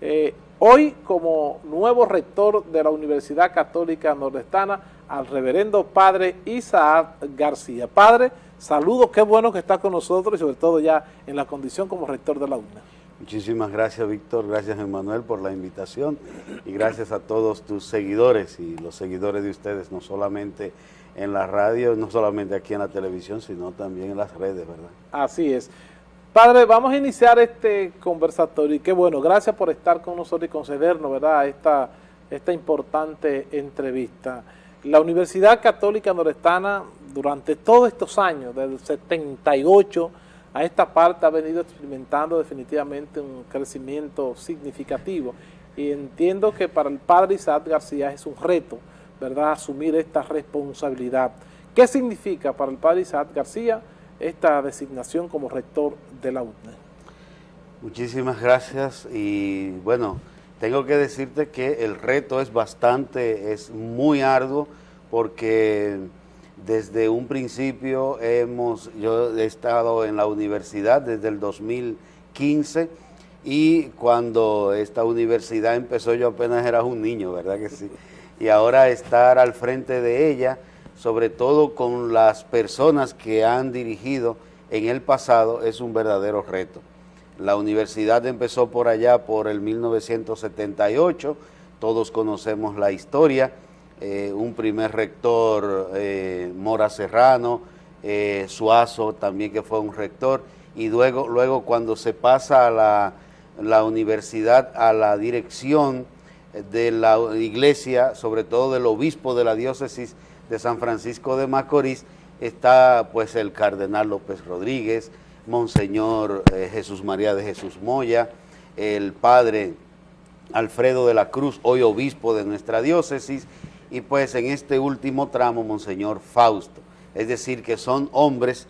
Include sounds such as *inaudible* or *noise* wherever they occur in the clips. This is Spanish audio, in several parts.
eh, hoy como nuevo rector de la Universidad Católica Nordestana al reverendo padre Isaac García. Padre, saludos, qué bueno que está con nosotros y sobre todo ya en la condición como rector de la UNA. Muchísimas gracias, Víctor. Gracias, Emanuel, por la invitación y gracias a todos tus seguidores y los seguidores de ustedes, no solamente en la radio, no solamente aquí en la televisión, sino también en las redes, ¿verdad? Así es. Padre, vamos a iniciar este conversatorio y qué bueno, gracias por estar con nosotros y concedernos, ¿verdad?, esta, esta importante entrevista. La Universidad Católica Norestana, durante todos estos años, desde el 78 a esta parte ha venido experimentando definitivamente un crecimiento significativo y entiendo que para el padre Isaac García es un reto, ¿verdad?, asumir esta responsabilidad. ¿Qué significa para el padre Isaac García esta designación como rector de la UNE? Muchísimas gracias y bueno, tengo que decirte que el reto es bastante, es muy arduo porque desde un principio hemos, yo he estado en la universidad desde el 2015 y cuando esta universidad empezó yo apenas era un niño, ¿verdad que sí? Y ahora estar al frente de ella, sobre todo con las personas que han dirigido en el pasado, es un verdadero reto. La universidad empezó por allá por el 1978, todos conocemos la historia, eh, un primer rector, eh, Mora Serrano, eh, Suazo también que fue un rector, y luego, luego cuando se pasa a la, la universidad a la dirección de la iglesia, sobre todo del obispo de la diócesis de San Francisco de Macorís, está pues el cardenal López Rodríguez, Monseñor Jesús María de Jesús Moya, el padre Alfredo de la Cruz, hoy obispo de nuestra diócesis, y pues en este último tramo, Monseñor Fausto. Es decir, que son hombres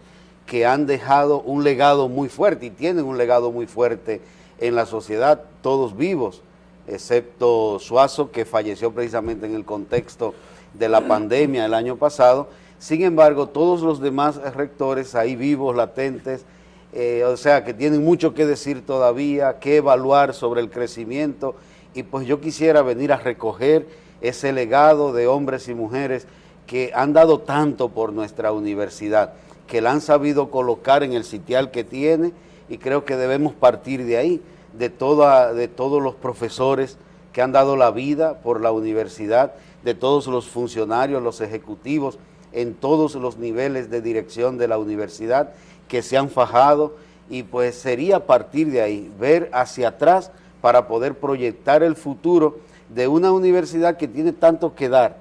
que han dejado un legado muy fuerte y tienen un legado muy fuerte en la sociedad, todos vivos, excepto Suazo, que falleció precisamente en el contexto de la pandemia el año pasado. Sin embargo, todos los demás rectores ahí vivos, latentes, eh, o sea, que tienen mucho que decir todavía, que evaluar sobre el crecimiento, y pues yo quisiera venir a recoger ese legado de hombres y mujeres que han dado tanto por nuestra universidad, que la han sabido colocar en el sitial que tiene y creo que debemos partir de ahí, de, toda, de todos los profesores que han dado la vida por la universidad, de todos los funcionarios, los ejecutivos, en todos los niveles de dirección de la universidad que se han fajado. Y pues sería partir de ahí, ver hacia atrás para poder proyectar el futuro de una universidad que tiene tanto que dar,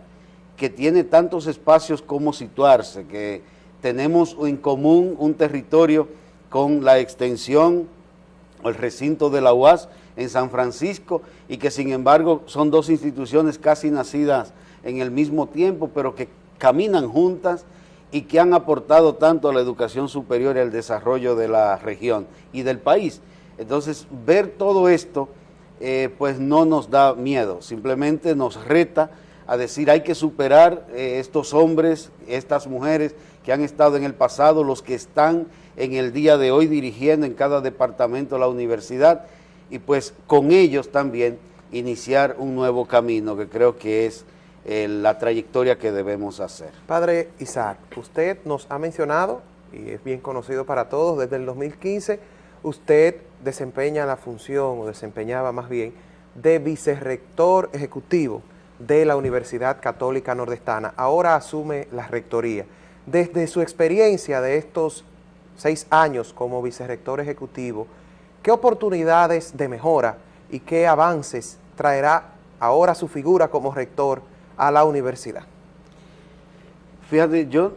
que tiene tantos espacios como situarse, que tenemos en común un territorio con la extensión, el recinto de la UAS en San Francisco y que sin embargo son dos instituciones casi nacidas en el mismo tiempo, pero que caminan juntas y que han aportado tanto a la educación superior y al desarrollo de la región y del país. Entonces, ver todo esto eh, pues no nos da miedo, simplemente nos reta a decir hay que superar eh, estos hombres, estas mujeres que han estado en el pasado, los que están en el día de hoy dirigiendo en cada departamento de la universidad y pues con ellos también iniciar un nuevo camino que creo que es eh, la trayectoria que debemos hacer. Padre Isaac, usted nos ha mencionado, y es bien conocido para todos, desde el 2015, usted desempeña la función, o desempeñaba más bien, de vicerrector ejecutivo de la Universidad Católica Nordestana. Ahora asume la rectoría. Desde su experiencia de estos seis años como vicerrector ejecutivo, ¿qué oportunidades de mejora y qué avances traerá ahora su figura como rector a la universidad? Fíjate, yo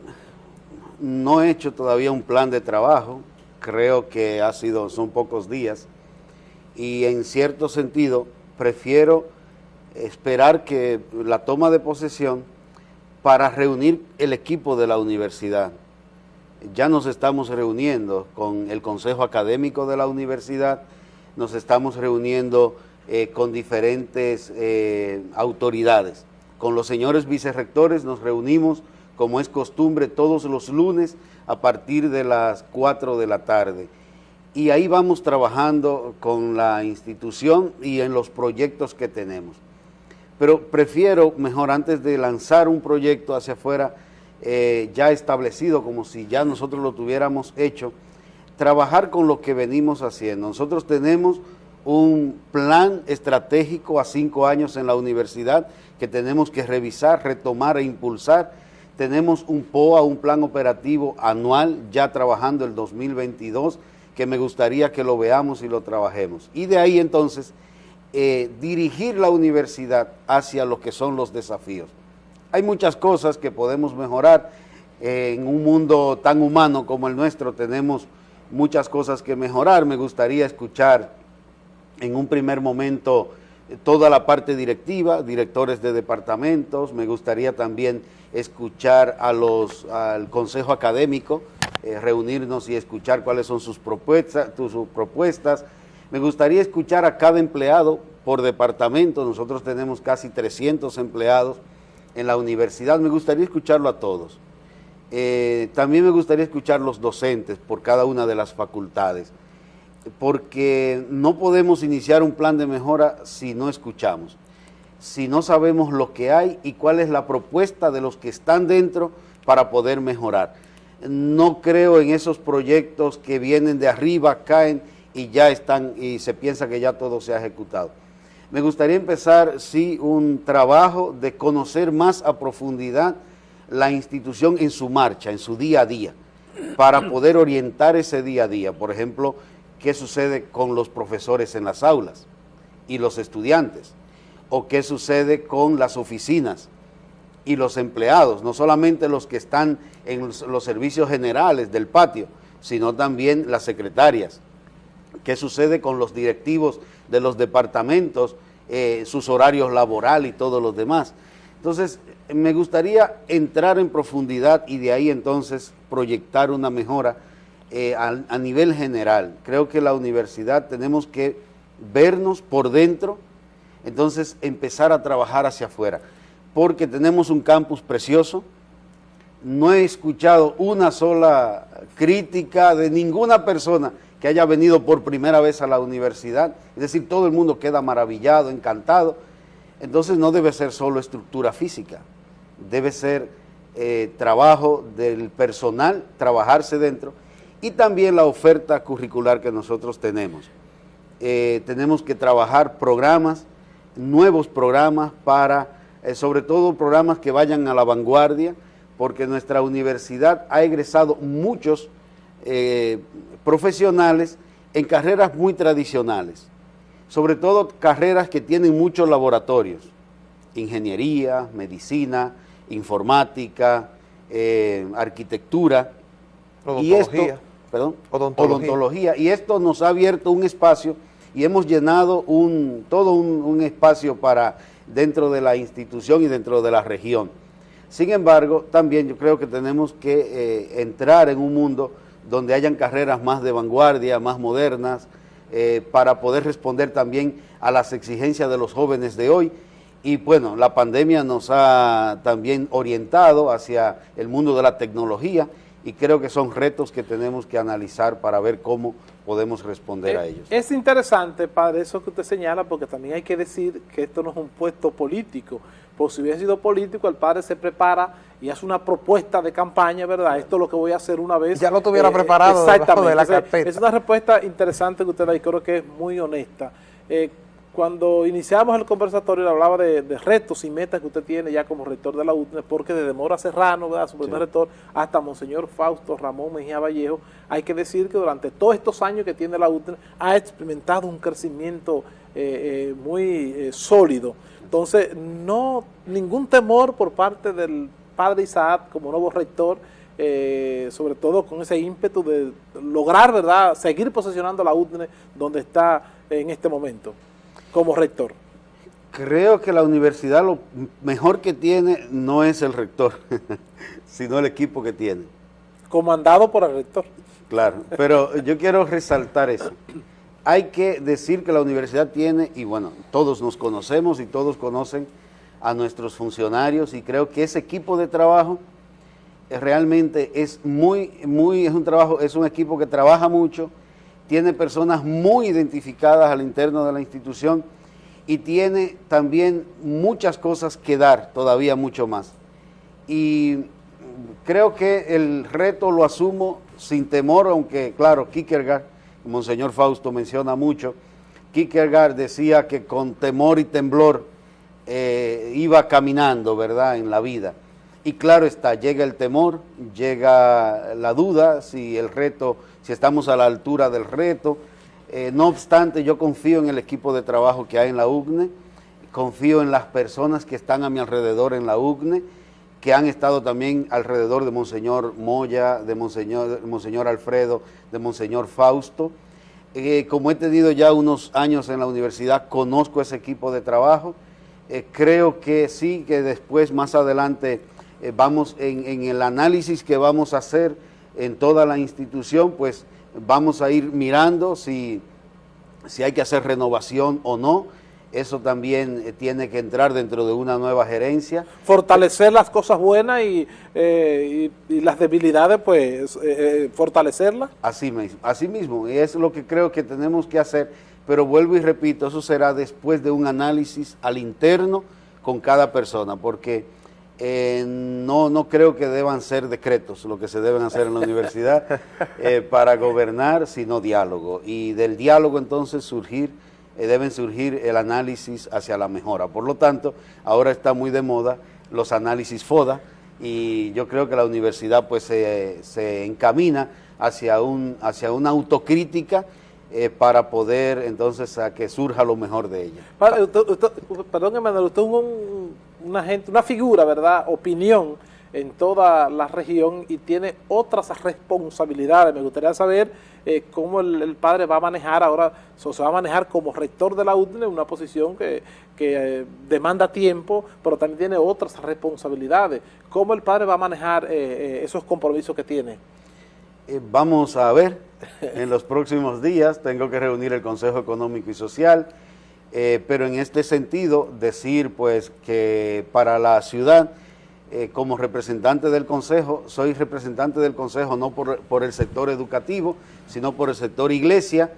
no he hecho todavía un plan de trabajo, creo que ha sido, son pocos días, y en cierto sentido prefiero esperar que la toma de posesión para reunir el equipo de la universidad. Ya nos estamos reuniendo con el Consejo Académico de la Universidad, nos estamos reuniendo eh, con diferentes eh, autoridades. Con los señores vicerrectores nos reunimos, como es costumbre, todos los lunes a partir de las 4 de la tarde. y ahí vamos trabajando con la institución y en los proyectos que tenemos. Pero prefiero mejor antes de lanzar un proyecto hacia afuera eh, ya establecido, como si ya nosotros lo tuviéramos hecho, trabajar con lo que venimos haciendo. Nosotros tenemos un plan estratégico a cinco años en la universidad que tenemos que revisar, retomar e impulsar. Tenemos un POA, un plan operativo anual, ya trabajando el 2022, que me gustaría que lo veamos y lo trabajemos. Y de ahí entonces eh, dirigir la universidad hacia lo que son los desafíos. Hay muchas cosas que podemos mejorar. en un mundo tan humano como el nuestro tenemos muchas cosas que mejorar. Me gustaría escuchar en un primer momento toda la parte directiva, directores de departamentos. Me gustaría también escuchar a los, al consejo académico, eh, reunirnos y escuchar cuáles son sus propuestas, sus propuestas. Me gustaría escuchar a cada empleado por departamento, nosotros tenemos casi 300 empleados en la universidad, me gustaría escucharlo a todos. Eh, también me gustaría escuchar los docentes por cada una de las facultades, porque no podemos iniciar un plan de mejora si no escuchamos, si no sabemos lo que hay y cuál es la propuesta de los que están dentro para poder mejorar no creo en esos proyectos que vienen de arriba, caen y ya están, y se piensa que ya todo se ha ejecutado. Me gustaría empezar, sí, un trabajo de conocer más a profundidad la institución en su marcha, en su día a día, para poder orientar ese día a día. Por ejemplo, qué sucede con los profesores en las aulas y los estudiantes, o qué sucede con las oficinas, y los empleados, no solamente los que están en los, servicios generales del patio, sino también las secretarias. ¿Qué sucede con los directivos de los departamentos, eh, sus horarios laborales y todos los demás? Entonces, me gustaría entrar en profundidad y de ahí entonces proyectar una mejora eh, a nivel general. Creo que la universidad tenemos que vernos por dentro, entonces empezar a trabajar hacia afuera porque tenemos un campus precioso. No he escuchado una sola crítica de ninguna persona que haya venido por primera vez a la universidad. Es decir, todo el mundo queda maravillado, encantado. Entonces no debe ser solo estructura física, debe ser eh, trabajo del personal, trabajarse dentro, y también la oferta curricular que nosotros tenemos. Eh, tenemos que trabajar programas, nuevos programas para eh, sobre todo programas que vayan a la vanguardia, porque nuestra universidad ha egresado muchos eh, profesionales en carreras muy tradicionales, sobre todo carreras que tienen muchos laboratorios, ingeniería, medicina, informática, eh, arquitectura, y esto, perdón, odontología. y esto nos ha abierto un espacio y hemos llenado un, todo un espacio para dentro de la institución y dentro de la región. Sin embargo, también yo creo que tenemos que eh, entrar en un mundo donde hayan carreras más de vanguardia, más modernas, eh, para poder responder también a las exigencias de los jóvenes de hoy. Y bueno, la pandemia nos ha también orientado hacia el mundo de la tecnología y creo que son retos que tenemos que analizar para ver cómo podemos responder a eh, ellos. Es interesante, padre, eso que usted señala, porque también hay que decir que esto no es un puesto político, porque si hubiera sido político, el padre se prepara y hace una propuesta de campaña, ¿verdad? Esto es lo que voy a hacer una vez. Ya lo tuviera eh, preparado exactamente, de la carpeta. Es una respuesta interesante que usted da y creo que es muy honesta. Eh, cuando iniciamos el conversatorio, hablaba de, retos y metas que usted tiene ya como rector de la UTNE, porque desde Mora Serrano, ¿verdad? su primer rector, hasta Monseñor Fausto Ramón Mejía Vallejo, hay que decir que durante todos estos años que tiene la UTNE ha experimentado un crecimiento eh, eh, muy sólido. Entonces, no ningún temor por parte del padre Isaac como nuevo rector, sobre todo con ese ímpetu de lograr, ¿verdad?, seguir posicionando la UTNE donde está en este momento como rector? Creo que la universidad lo mejor que tiene no es el rector, *laughs* sino el equipo que tiene. Comandado por el rector. Claro, pero yo quiero resaltar eso. Hay que decir que la universidad tiene, y bueno, todos nos conocemos y todos conocen a nuestros funcionarios y creo que ese equipo de trabajo realmente es muy, muy, es un trabajo, es un equipo que trabaja mucho tiene personas muy identificadas al interno de la institución y tiene también muchas cosas que dar, todavía mucho más. Y creo que el reto lo asumo sin temor, aunque claro, Kierkegaard, Monseñor Fausto menciona mucho, Kierkegaard decía que con temor y temblor eh, iba caminando, ¿verdad?, en la vida. Y claro está, llega el temor, llega la duda, si el reto, si estamos a la altura del reto. Eh, no obstante, yo confío en el equipo de trabajo que hay en la UGNE, confío en las personas que están a mi alrededor en la UGNE, que han estado también alrededor de Monseñor Moya, de Monseñor, Monseñor Alfredo, de Monseñor Fausto. Eh, como he tenido ya unos años en la universidad, conozco ese equipo de trabajo. Eh, creo que sí, que después, más adelante, eh, vamos en, en, el análisis que vamos a hacer en toda la institución, pues vamos a ir mirando si, si hay que hacer renovación o no eso también eh, tiene que entrar dentro de una nueva gerencia. Fortalecer las cosas buenas y, eh, las debilidades, pues, eh, fortalecerlas. Así mismo, así mismo, y es lo que creo que tenemos que hacer, pero vuelvo y repito, eso será después de un análisis al interno con cada persona, porque no, no creo que deban ser decretos lo que se deben hacer en la universidad *laughs* para gobernar, sino diálogo, y del diálogo entonces surgir eh, deben surgir el análisis hacia la mejora. Por lo tanto, ahora está muy de moda los análisis FODA y yo creo que la universidad pues se, encamina hacia, un, hacia una autocrítica eh, para poder entonces a que surja lo mejor de ella. perdón, Emanuel, usted es una, gente, una figura, ¿verdad? Opinión en toda la región y tiene otras responsabilidades. Me gustaría saber eh, cómo el, padre va a manejar ahora, se va a manejar como rector de la UDNE, una posición que, eh, demanda tiempo, pero también tiene otras responsabilidades. ¿Cómo el padre va a manejar eh, esos compromisos que tiene? vamos a ver, en los próximos días tengo que reunir el Consejo Económico y Social, pero en este sentido decir pues que para la ciudad eh, como representante del Consejo, soy representante del Consejo no por, el sector educativo, sino por el sector iglesia,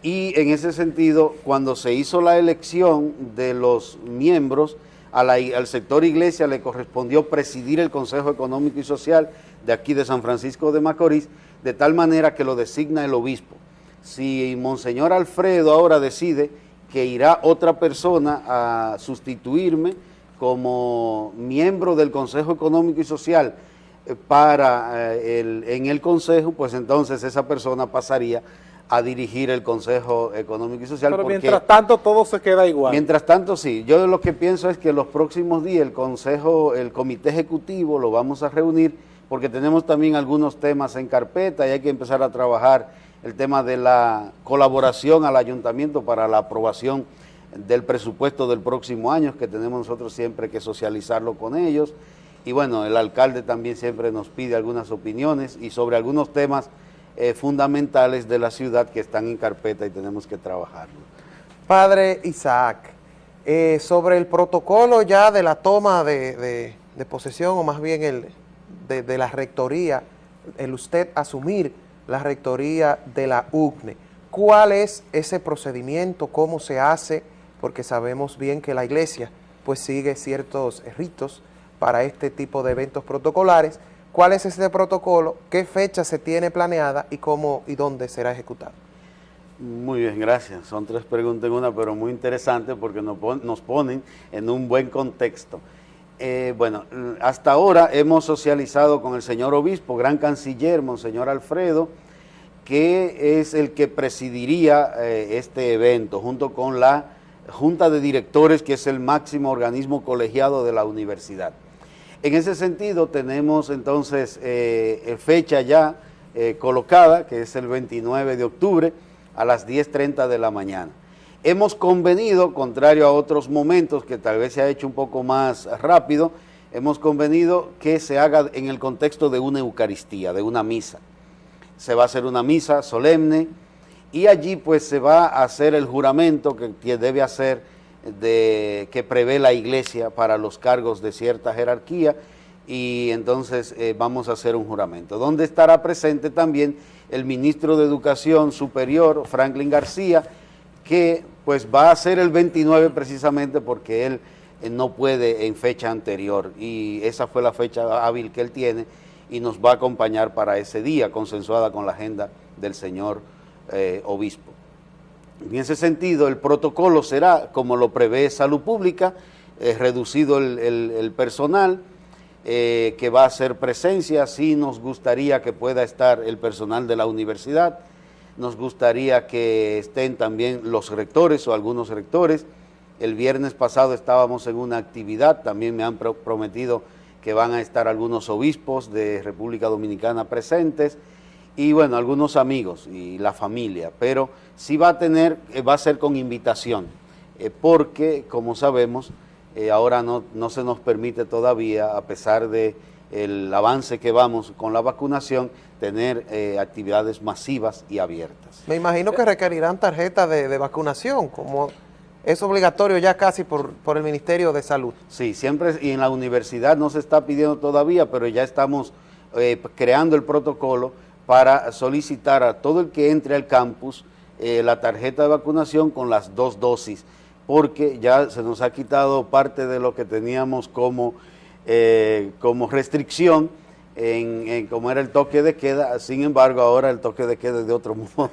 y en ese sentido, cuando se hizo la elección de los miembros, al sector iglesia le correspondió presidir el Consejo Económico y Social de aquí de San Francisco de Macorís, de tal manera que lo designa el obispo. Si Monseñor Alfredo ahora decide que irá otra persona a sustituirme, como miembro del Consejo Económico y Social eh, para eh, el, en el Consejo, pues entonces esa persona pasaría a dirigir el Consejo Económico y Social. Pero mientras tanto todo se queda igual. Mientras tanto sí, yo lo que pienso es que los próximos días el Consejo, el Comité Ejecutivo lo vamos a reunir porque tenemos también algunos temas en carpeta y hay que empezar a trabajar el tema de la colaboración al ayuntamiento para la aprobación del presupuesto del próximo año, que tenemos nosotros siempre que socializarlo con ellos. Y bueno, el alcalde también siempre nos pide algunas opiniones y sobre algunos temas eh, fundamentales de la ciudad que están en carpeta y tenemos que trabajarlo. Padre Isaac, eh, sobre el protocolo ya de la toma de, posesión, o más bien el de, de, la rectoría, el usted asumir la rectoría de la UCNE, ¿cuál es ese procedimiento? ¿Cómo se hace? Porque sabemos bien que la iglesia pues sigue ciertos ritos para este tipo de eventos protocolares. ¿Cuál es ese protocolo? ¿Qué fecha se tiene planeada y cómo y dónde será ejecutado? Muy bien, gracias. Son tres preguntas en una, pero muy interesantes porque nos ponen en un buen contexto. Eh, bueno, hasta ahora hemos socializado con el señor obispo, gran canciller, monseñor Alfredo, que es el que presidiría eh, este evento, junto con la junta de directores, que es el máximo organismo colegiado de la universidad. En ese sentido, tenemos entonces eh, fecha ya eh, colocada, que es el 29 de octubre, a las 10.30 de la mañana. Hemos convenido, contrario a otros momentos que tal vez se ha hecho un poco más rápido, hemos convenido que se haga en el contexto de una Eucaristía, de una misa. Se va a hacer una misa solemne, y allí pues se va a hacer el juramento que debe hacer de, que prevé la iglesia para los cargos de cierta jerarquía. Y entonces eh, vamos a hacer un juramento, donde estará presente también el ministro de Educación Superior, Franklin García, que pues va a ser el 29 precisamente porque él eh, no puede en fecha anterior. Y esa fue la fecha hábil que él tiene y nos va a acompañar para ese día, consensuada con la agenda del señor eh, obispo. En ese sentido, el protocolo será, como lo prevé Salud Pública, eh, reducido el, personal, que va a hacer presencia, sí nos gustaría que pueda estar el personal de la universidad, nos gustaría que estén también los rectores o algunos rectores. El viernes pasado estábamos en una actividad, también me han prometido que van a estar algunos obispos de República Dominicana presentes y bueno, algunos amigos y la familia, pero sí va a tener, eh, va a ser con invitación, eh, porque como sabemos, eh, ahora no, no se nos permite todavía, a pesar de el avance que vamos con la vacunación, tener eh, actividades masivas y abiertas. Me imagino que requerirán tarjeta de, vacunación, como es obligatorio ya casi por, por, el Ministerio de Salud. Sí, siempre, y en la universidad no se está pidiendo todavía, pero ya estamos creando el protocolo para solicitar a todo el que entre al campus eh, la tarjeta de vacunación con las dos dosis, porque ya se nos ha quitado parte de lo que teníamos como, como restricción, en, como era el toque de queda, sin embargo ahora el toque de queda es de otro *laughs* modo.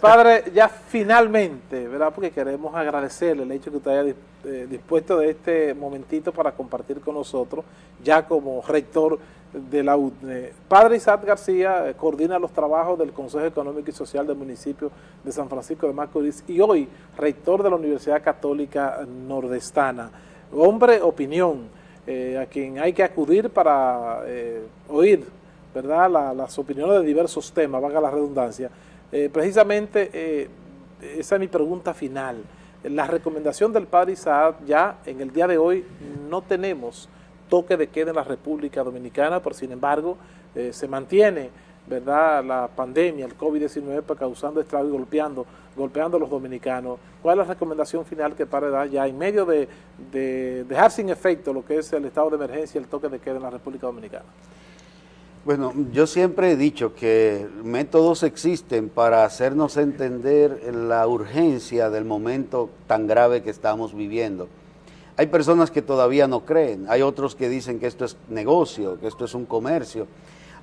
Padre, ya finalmente, ¿verdad? Porque queremos agradecerle el hecho que usted haya eh, dispuesto de este momentito para compartir con nosotros, ya como rector de la UDNE. Padre Isaac García eh, coordina los trabajos del Consejo Económico y Social del municipio de San Francisco de Macorís y hoy rector de la Universidad Católica Nordestana. Hombre, opinión, eh, a quien hay que acudir para eh, oír ¿verdad? las opiniones de diversos temas, valga la redundancia. Eh, precisamente, esa es mi pregunta final. La recomendación del padre Isaac, ya en el día de hoy no tenemos toque de queda en la República Dominicana, pero sin embargo se mantiene ¿verdad? la pandemia, el COVID-19, pues, causando estragos y golpeando, golpeando a los dominicanos. ¿Cuál es la recomendación final que para dar ya en medio de, dejar sin efecto lo que es el estado de emergencia el toque de queda en la República Dominicana? Bueno, yo siempre he dicho que métodos existen para hacernos entender la urgencia del momento tan grave que estamos viviendo. Hay personas que todavía no creen, hay otros que dicen que esto es negocio, que esto es un comercio,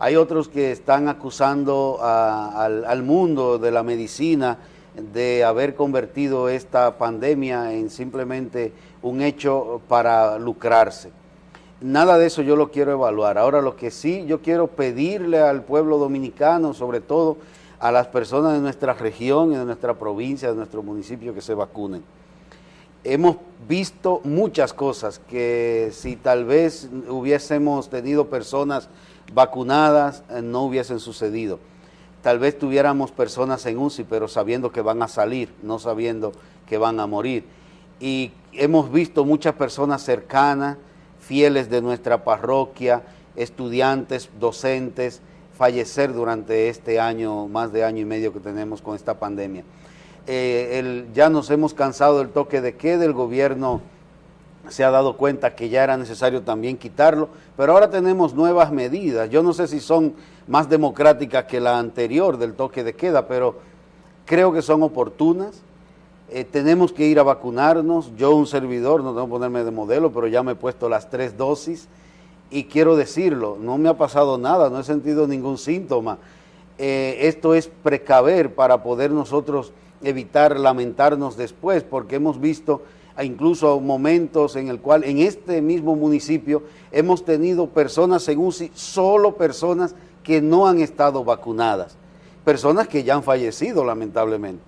hay otros que están acusando al, mundo de la medicina de haber convertido esta pandemia en simplemente un hecho para lucrarse. Nada de eso yo lo quiero evaluar. Ahora lo que sí yo quiero pedirle al pueblo dominicano, sobre todo a las personas de nuestra región de nuestra provincia, de nuestro municipio que se vacunen. Hemos visto muchas cosas que si tal vez hubiésemos tenido personas vacunadas eh, no hubiesen sucedido. Tal vez tuviéramos personas en UCI, pero sabiendo que van a salir, no sabiendo que van a morir. Y hemos visto muchas personas cercanas, fieles de nuestra parroquia, estudiantes, docentes, fallecer durante este año, más de año y medio que tenemos con esta pandemia. Eh, ya nos hemos cansado del toque de queda, el gobierno se ha dado cuenta que ya era necesario también quitarlo, pero ahora tenemos nuevas medidas. Yo no sé si son más democráticas que la anterior del toque de queda, pero creo que son oportunas. Eh, tenemos que ir a vacunarnos. Yo, un servidor, no tengo que ponerme de modelo, pero ya me he puesto las tres dosis y quiero decirlo, no me ha pasado nada, no he sentido ningún síntoma. Eh, esto es precaver para poder nosotros evitar lamentarnos después, porque hemos visto incluso momentos en el cual en este mismo municipio hemos tenido personas en UCI, solo personas que no han estado vacunadas, personas que ya han fallecido lamentablemente.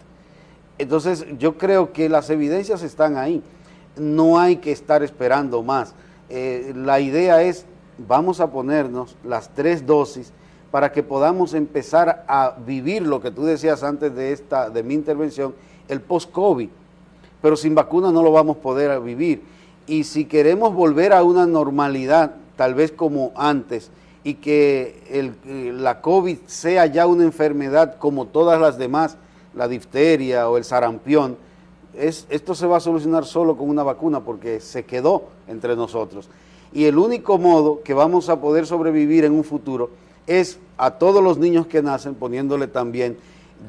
Entonces yo creo que las evidencias están ahí, no hay que estar esperando más. Eh, la idea es, vamos a ponernos las tres dosis para que podamos empezar a vivir lo que tú decías antes de, esta, de mi intervención, el post-COVID pero sin vacuna no lo vamos a poder vivir. Y si queremos volver a una normalidad, tal vez como antes, y que el, la COVID sea ya una enfermedad como todas las demás, la difteria o el sarampión, es, esto se va a solucionar solo con una vacuna porque se quedó entre nosotros. y el único modo que vamos a poder sobrevivir en un futuro es a todos los niños que nacen poniéndole también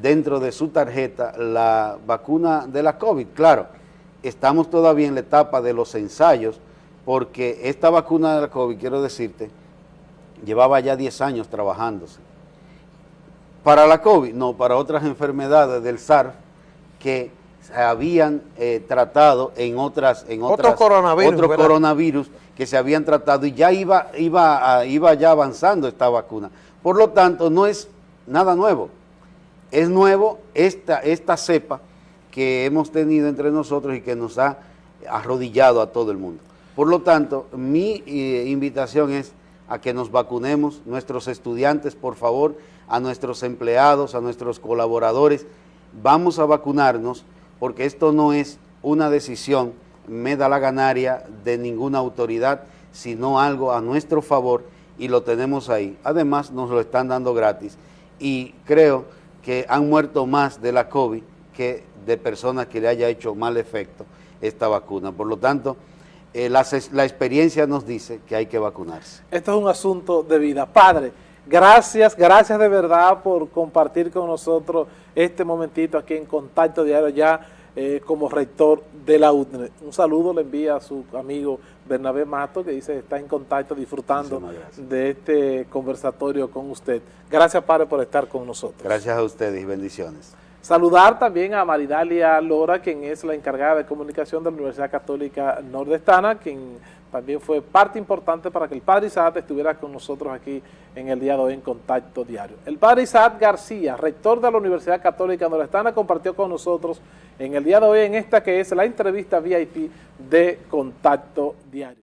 dentro de su tarjeta la vacuna de la COVID. Claro, estamos todavía en la etapa de los ensayos porque esta vacuna de la COVID, quiero decirte, llevaba ya 10 años trabajándose. Para la COVID, no, para otras enfermedades del SARS que se habían eh, tratado en otras, en otras otros coronavirus, otros coronavirus que se habían tratado y ya iba, iba, iba ya avanzando esta vacuna. Por lo tanto, no es nada nuevo. Es nuevo esta, esta cepa que hemos tenido entre nosotros y que nos ha arrodillado a todo el mundo. Por lo tanto, mi eh, invitación es a que nos vacunemos, nuestros estudiantes, por favor, a nuestros empleados, a nuestros colaboradores, vamos a vacunarnos porque esto no es una decisión, me da la ganaria de ninguna autoridad, sino algo a nuestro favor y lo tenemos ahí. Además, nos lo están dando gratis y creo que han muerto más de la COVID que de personas que le haya hecho mal efecto esta vacuna. Por lo tanto, eh, la, experiencia nos dice que hay que vacunarse. Esto es un asunto de vida. Padre, Gracias, gracias de verdad por compartir con nosotros este momentito aquí en Contacto Diario ya eh, como rector de la UTNE. Un saludo le envía a su amigo Bernabé Mato que dice que está en contacto disfrutando de este conversatorio con usted. Gracias padre por estar con nosotros. Gracias a ustedes y bendiciones. Saludar también a Maridalia Lora, quien es la encargada de comunicación de la Universidad Católica Nordestana, quien también fue parte importante para que el Padre Isaac estuviera con nosotros aquí en el día de hoy en Contacto Diario. El Padre Isaac García, rector de la Universidad Católica Nordestana, compartió con nosotros en el día de hoy en esta que es la entrevista VIP de Contacto Diario.